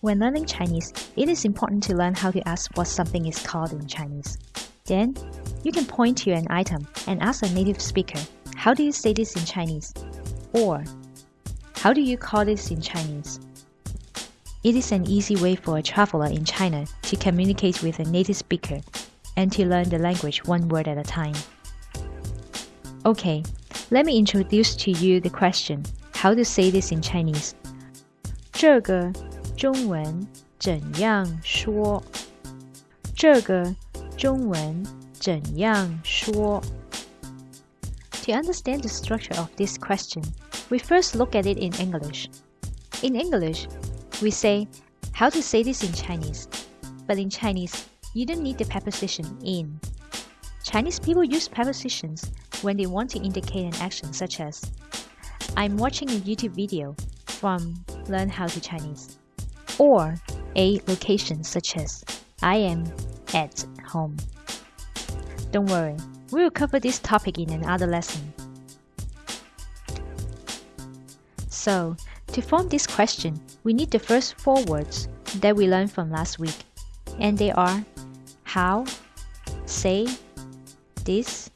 When learning Chinese, it is important to learn how to ask what something is called in Chinese. Then, you can point to an item and ask a native speaker, how do you say this in Chinese? Or, how do you call this in Chinese? It is an easy way for a traveler in China to communicate with a native speaker and to learn the language one word at a time. Okay, let me introduce to you the question, how to say this in Chinese. 这个中文怎样说？这个中文怎样说？To understand the structure of this question, we first look at it in English. In English, we say how to say this in Chinese, but in Chinese, you don't need the preposition in. Chinese people use prepositions when they want to indicate an action such as I'm watching a YouTube video from Learn How to Chinese or a location such as I am at home. Don't worry, we will cover this topic in another lesson. So, to form this question, we need the first four words that we learned from last week, and they are how, say, this,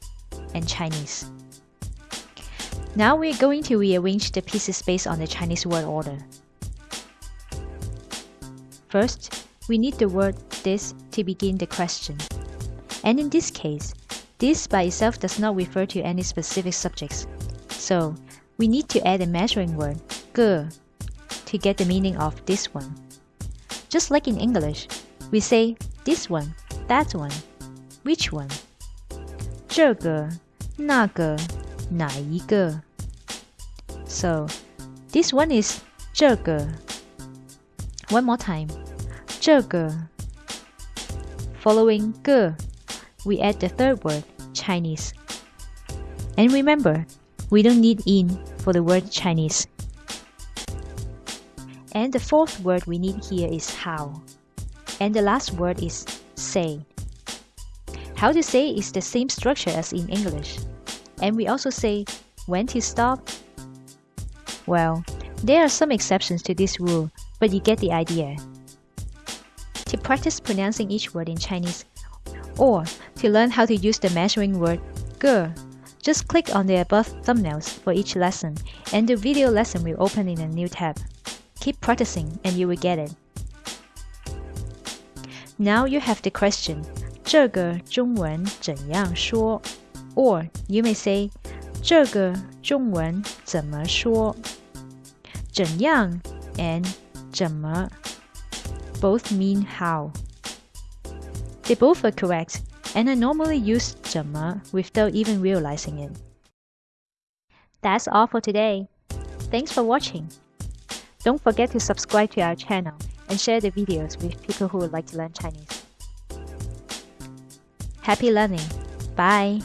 and Chinese. Now we're going to rearrange the pieces based on the Chinese word order. First, we need the word this to begin the question. And in this case, this by itself does not refer to any specific subjects. So, we need to add a measuring word, ge, to get the meaning of this one. Just like in English, we say this one, that one, which one. 这个,那个,哪一个. So, this one is 这个. One more time. 这个. Following 个, we add the third word, Chinese. And remember, we don't need in for the word Chinese. And the fourth word we need here is how. And the last word is say. How to say is the same structure as in English. And we also say when to stop. Well, there are some exceptions to this rule, but you get the idea to practice pronouncing each word in Chinese, or to learn how to use the measuring word ge. Just click on the above thumbnails for each lesson, and the video lesson will open in a new tab. Keep practicing and you will get it. Now you have the question, 这个中文怎样说? Or you may say, 这个中文怎么说?怎样 and 怎么 both mean how. They both are correct, and I normally use 怎么 without even realizing it. That's all for today. Thanks for watching. Don't forget to subscribe to our channel and share the videos with people who would like to learn Chinese. Happy learning. Bye.